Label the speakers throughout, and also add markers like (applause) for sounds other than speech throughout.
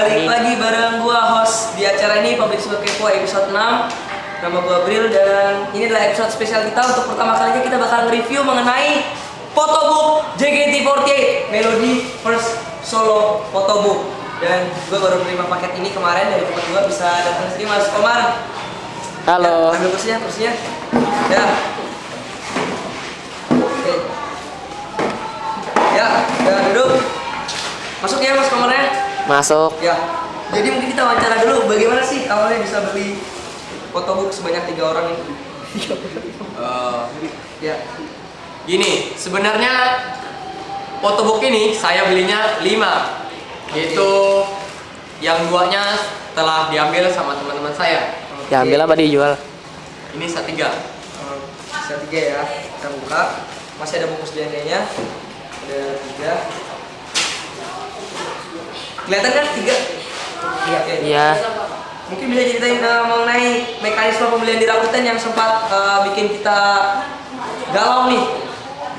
Speaker 1: balik lagi bareng gua host di acara ini Public School Kepo episode 6 Nama gua Bril dan ini adalah episode spesial kita Untuk pertama kalinya kita bakal review mengenai Photobook JKT48 Melody First Solo Photobook Dan gua baru menerima paket ini kemarin dari teman gua bisa datang sini Mas Komar
Speaker 2: Halo.
Speaker 1: Ya, Ambil kursinya, kursinya. Ya. Ya, ya duduk. Masuk ya Mas Komar ya.
Speaker 2: Masuk.
Speaker 1: Ya, jadi mungkin kita wawancara dulu bagaimana sih awalnya bisa beli photobook sebanyak tiga orang ini?
Speaker 3: Eh,
Speaker 1: Ya,
Speaker 3: gini, sebenarnya photobook ini saya belinya 5 Yaitu yang duanya telah diambil sama teman-teman saya
Speaker 2: Ya ambil apa dijual?
Speaker 3: Ini satiga
Speaker 1: Eh, Bisa tiga ya, kita buka. Masih ada bungkus DNA-nya. Ada tiga. Kelihatan kan tiga? Iya.
Speaker 2: Iya.
Speaker 1: Mungkin bisa ceritain eh, mengenai mekanisme pembelian di Rakuten yang sempat eh, bikin kita galau nih.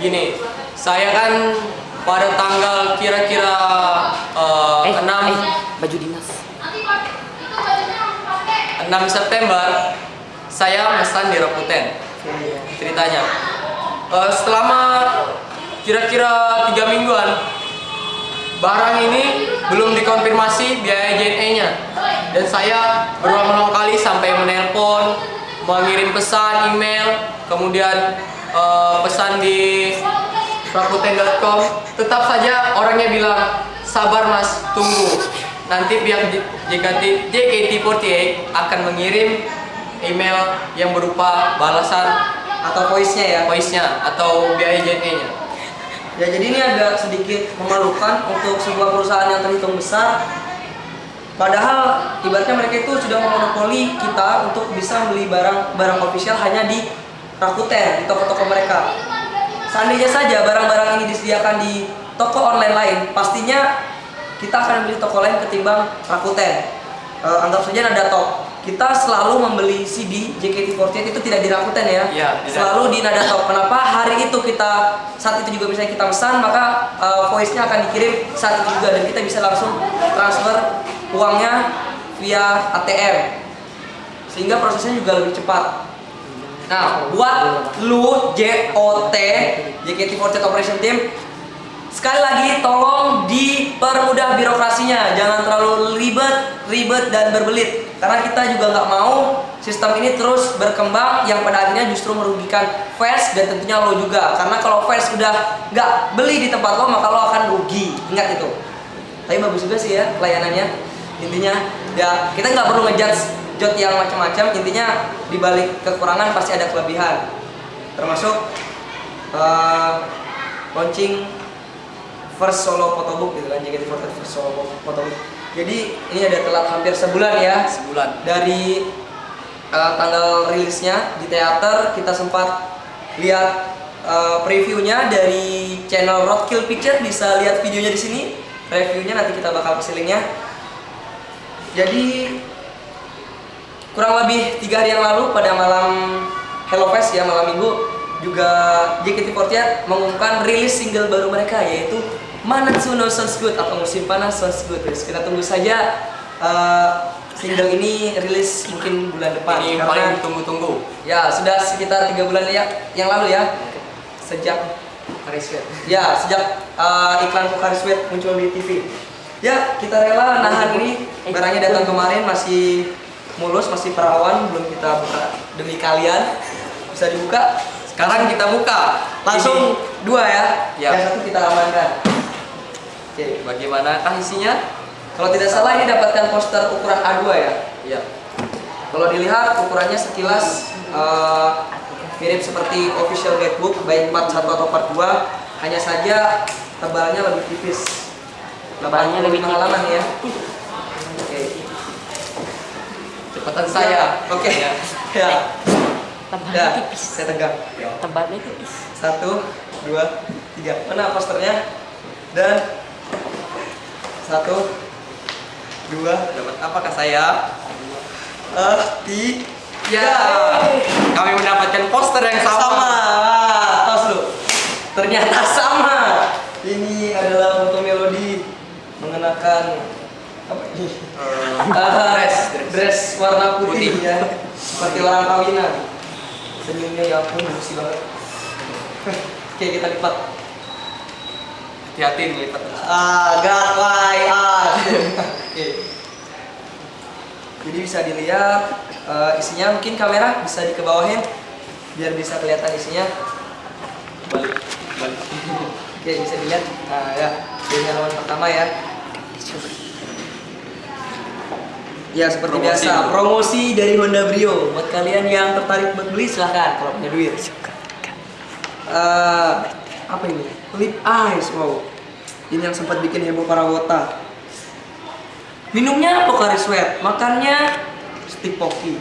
Speaker 3: Gini, saya kan pada tanggal kira-kira eh,
Speaker 2: Eh,
Speaker 3: 6
Speaker 2: eh, baju dinas.
Speaker 3: 6 September saya mesan di Rakuten ceritanya Eh, selama kira-kira tiga mingguan barang ini belum dikonfirmasi biaya JNE nya dan saya berulang-ulang kali sampai menelpon mengirim pesan email kemudian eh, pesan di rakuten.com tetap saja orangnya bilang sabar mas tunggu nanti pihak JKT JKT48 akan mengirim email yang berupa balasan
Speaker 1: Atau voice-nya ya.
Speaker 3: voice-nya atau biaya JNE-nya.
Speaker 1: Ya jadi ini agak sedikit memalukan untuk sebuah perusahaan yang terhitung besar. Padahal ibaratnya mereka itu sudah memonopoli kita untuk bisa beli barang barang official hanya di Rakuten, di toko-toko mereka. Seandainya saja barang-barang ini disediakan di toko online lain, pastinya kita akan beli toko lain ketimbang Rakuten. Eh, anggap saja nada top. Kita selalu membeli CD JKT48 itu tidak di Rakuten ya.
Speaker 3: Tidak.
Speaker 1: Selalu di nada top. Kenapa? Hari itu kita saat itu juga misalnya kita pesan, maka eh, voice-nya akan dikirim saat itu juga dan kita bisa langsung transfer uangnya via ATM. Sehingga prosesnya juga lebih cepat. Nah, buat lu JOT JKT48 Operation Team Sekali lagi tolong dipermudah birokrasinya, jangan terlalu ribet, ribet dan berbelit. Karena kita juga nggak mau sistem ini terus berkembang yang pada akhirnya justru merugikan fans dan tentunya lo juga. Karena kalau fans udah nggak beli di tempat lo maka lo akan rugi. Ingat itu. Tapi bagus juga sih ya pelayanannya. Intinya ya kita nggak perlu ngejudge jot yang macam-macam. Intinya dibalik kekurangan pasti ada kelebihan. Termasuk eh, launching first solo photobook gitu kan JKT48 first solo photobook jadi ini ada telat hampir sebulan ya.
Speaker 3: Sebulan.
Speaker 1: dari uh, tanggal rilisnya di teater kita sempat lihat uh, previewnya dari channel Roadkill Picture. Bisa lihat videonya di sini. Reviewnya nanti kita bakal kasih linknya jadi kurang lebih tiga hari yang lalu pada malam Hello Fest ya malam minggu juga JKT48 mengumumkan rilis single baru mereka yaitu Manatsu no Sounds Good atau musim panas Sounds Good guys. Kita tunggu saja uh, single ini rilis mungkin bulan depan
Speaker 3: Ini
Speaker 1: karena
Speaker 3: paling ditunggu-tunggu.
Speaker 1: ya sudah sekitar tiga bulan ya yang lalu ya sejak
Speaker 3: Kariswet.
Speaker 1: ya sejak uh, iklan Pocari Sweat muncul di TV ya kita rela nahan ini barangnya datang kemarin masih mulus masih perawan belum kita buka demi kalian bisa dibuka
Speaker 3: Sekarang kita buka.
Speaker 1: langsung dua ya
Speaker 3: Ya.
Speaker 1: yang satu kita amankan oke
Speaker 3: bagaimana kah isinya?
Speaker 1: kalau tidak salah ini dapatkan poster ukuran A2 ya
Speaker 3: Ya.
Speaker 1: Kalau dilihat ukurannya sekilas eh, mirip seperti official guidebook baik part 1 atau part 2 hanya saja tebalnya lebih tipis.
Speaker 2: Tebalnya lebih
Speaker 1: 85 halaman ya. Oke.
Speaker 3: Cepatan saya.
Speaker 1: Oke.
Speaker 3: Ya.
Speaker 1: Ya.
Speaker 2: Tebalnya
Speaker 1: Ya,
Speaker 2: tipis.
Speaker 1: saya tegang.
Speaker 2: Tebalnya tipis.
Speaker 1: Satu, dua, tiga. Mana posternya? Dan satu, dua,
Speaker 3: Dapat apakah saya?
Speaker 1: eh, tiga.
Speaker 3: Ya. Kami mendapatkan poster yang sama.
Speaker 1: sama. Tos lu. Ternyata sama. Ini adalah foto melodi mengenakan apa ini? Ah,
Speaker 3: dress,
Speaker 1: dress,
Speaker 3: dress.
Speaker 1: warna putih,
Speaker 3: Putih.
Speaker 1: ya. Seperti orang kawinan. Senyumnya ya ampun, bersih banget. Oke, kita lipat.
Speaker 3: Hati-hati nih Pak.
Speaker 1: Ah, God, why, ah. Oke. Jadi bisa dilihat eh, isinya mungkin kamera bisa dikebawahin biar bisa kelihatan isinya.
Speaker 3: Balik, balik.
Speaker 1: Oke, bisa dilihat. Nah, ya. Ini halaman pertama ya. Ya, seperti
Speaker 3: Promosi
Speaker 1: biasa,
Speaker 3: dulu.
Speaker 1: promosi dari Honda Brio. Buat kalian yang tertarik buat beli silahkan kalau punya duit. Eh, apa ini? Lip ice, wow. Ini yang sempat bikin heboh para wota. Minumnya Pocari Sweat, makannya stick pocky.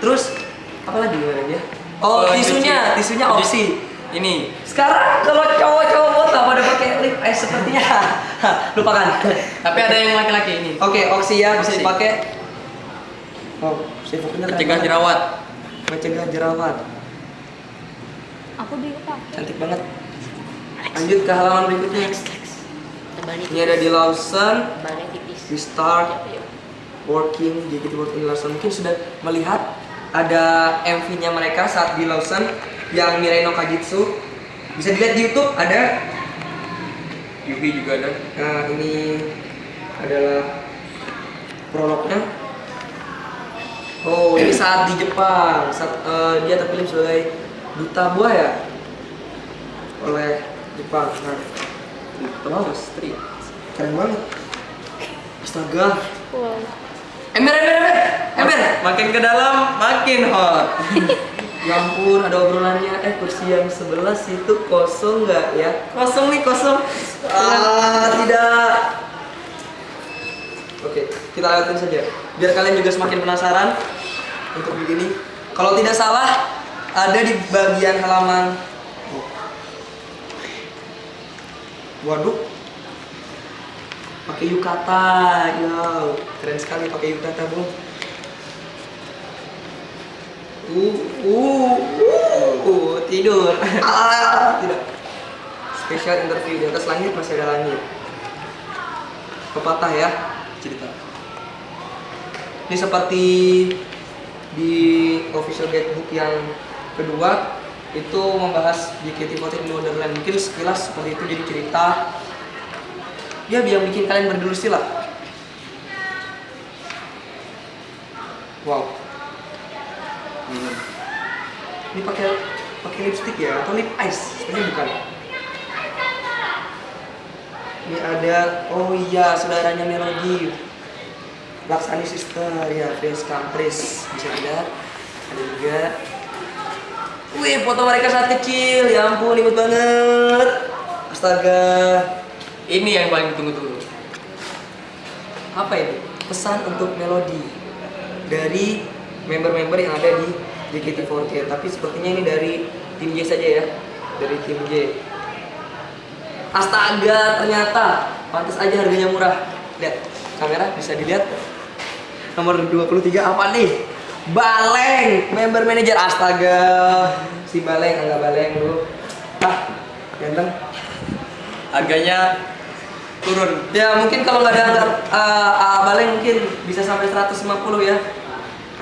Speaker 1: Terus apa lagi dia? Oh,
Speaker 3: Kalau
Speaker 1: tisunya,
Speaker 3: cuci-
Speaker 1: tisunya
Speaker 3: cuci-
Speaker 1: oksi.
Speaker 3: Ini.
Speaker 1: Sekarang kalau cowok-cowok wota pada pakai lip ice sepertinya (laughs) lupakan.
Speaker 3: Tapi ada yang laki-laki ini.
Speaker 1: Oke, oksi ya bisa dipakai. Oh, sifuknya keren
Speaker 3: Mencegah jerawat.
Speaker 1: Mencegah jerawat.
Speaker 4: Aku juga pakai.
Speaker 1: Cantik banget. Lanjut ke halaman berikutnya. Ini ada di Lawson, Di Start, Working, JKT Working Lawson. Mungkin sudah melihat ada MV-nya mereka saat di Lawson yang Mirai no Kajitsu. Bisa dilihat di YouTube ada.
Speaker 3: Yubi juga ada.
Speaker 1: Nah, ini adalah prolognya. Oh, ini saat di Jepang, saat eh, dia terpilih sebagai duta buah ya oleh Jepang. Nah, Street. Keren banget. Astaga.
Speaker 4: Wow.
Speaker 1: Ember, ember, ember, ember.
Speaker 3: Makin ke dalam, makin hot. (laughs)
Speaker 1: Ya ampun, ada obrolannya. Eh, kursi yang sebelah situ kosong nggak ya?
Speaker 3: Kosong nih, kosong.
Speaker 1: Ah, tidak. Oke, kita lihatin saja. Biar kalian juga semakin penasaran untuk begini. Kalau tidak salah, ada di bagian halaman. Oh. Waduh. Pakai yukata, ya. Keren sekali pakai yukata, Bu. Uh, uh, uh, tidur. (laughs) Ah, tidak. Special interview di atas langit masih ada langit. Pepatah ya cerita. Ini seperti di official guidebook yang kedua itu membahas JKT48 in Wonderland. Mungkin sekilas seperti itu jadi cerita. Ya biar bikin kalian berdulusi lah. Wow.
Speaker 3: Minum.
Speaker 1: Ini pakai pakai lipstick ya atau lip ice? Sebenarnya bukan. Ini ada oh iya saudaranya Melody. Laksani Sister ya, Prince Campris bisa dilihat. Ada juga. Wih, foto mereka saat kecil. Ya ampun, imut banget. Astaga.
Speaker 3: Ini yang paling ditunggu-tunggu.
Speaker 1: Apa itu? Pesan untuk Melody dari member-member yang ada di JKT48. Tapi sepertinya ini dari tim J saja ya. Dari tim J. Astaga, ternyata pantas aja harganya murah. Lihat, kamera bisa dilihat. Nomor 23 apa nih? Baleng, member manager astaga. Si Baleng enggak Baleng dulu. Ah, ganteng.
Speaker 3: Harganya turun.
Speaker 1: Ya mungkin kalau nggak ada anggar, uh, uh, baleng mungkin bisa sampai 150 ya.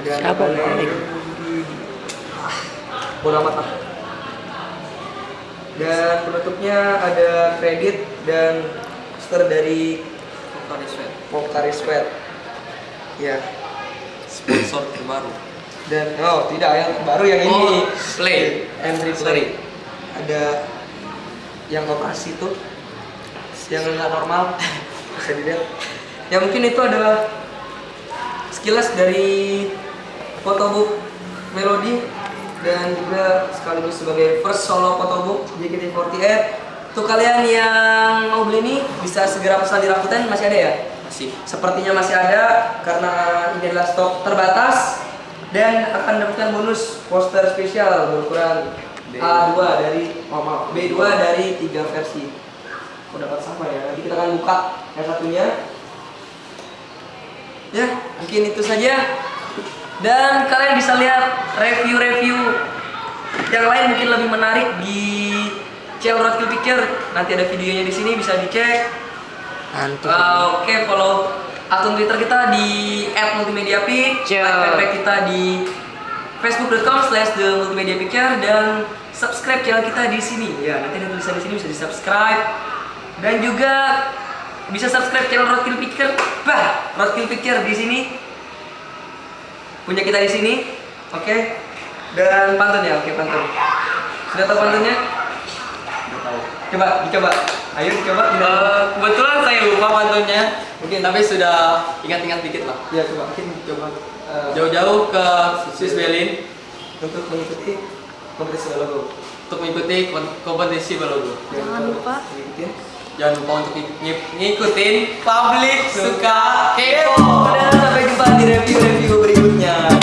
Speaker 1: Ada
Speaker 2: Siapa baleng?
Speaker 1: Bodo amat lah. Dan penutupnya ada kredit dan poster dari
Speaker 3: Pocari Sweat.
Speaker 1: Pocari Sweat. Ya.
Speaker 3: Sponsor terbaru.
Speaker 1: Dan oh tidak yang baru yang ini.
Speaker 3: Oh, Play.
Speaker 1: Entry play. Ada yang operasi tuh yang nggak normal bisa dilihat. Ya mungkin itu adalah sekilas dari photobook Melody dan juga sekaligus sebagai first solo photobook JKT48. Untuk kalian yang mau beli ini bisa segera pesan di Rakuten masih ada ya?
Speaker 3: Masih.
Speaker 1: Sepertinya masih ada karena ini adalah stok terbatas dan akan mendapatkan bonus poster spesial berukuran
Speaker 3: B.
Speaker 1: A2 dari oh, maaf, B2 dari tiga versi. Oh dapat sama ya. Nanti kita akan buka yang satunya. Ya, mungkin itu saja. Dan kalian bisa lihat review-review yang lain mungkin lebih menarik di channel Road Picture. Nanti ada videonya di sini bisa dicek. Ah, Oke, follow akun Twitter kita di @multimediapic,
Speaker 3: Ciao.
Speaker 1: like kita di facebook.com slash the multimedia picture dan subscribe channel kita di sini ya nanti ada tulisan di sini bisa di subscribe dan juga bisa subscribe channel Roadkill Picture. Bah Roadkill Picture di sini. Punya kita di sini. Oke. Dan pantun ya oke pantun. Sudah tahu pantunnya? Coba dicoba. Ayo dicoba
Speaker 3: Eh, kebetulan saya lupa pantunnya. Mungkin tapi sudah ingat-ingat dikit lah.
Speaker 1: ya coba. Mungkin coba eh,
Speaker 3: Jauh-jauh ke Swiss Berlin.
Speaker 1: Untuk mengikuti kompetisi logo
Speaker 3: untuk mengikuti kompetisi berlogo.
Speaker 4: Jangan lupa.
Speaker 1: Ikutin.
Speaker 3: Jangan lupa untuk ng- ng- ngikutin publik suka kepo.
Speaker 1: Dadah, sampai jumpa di review-review berikutnya.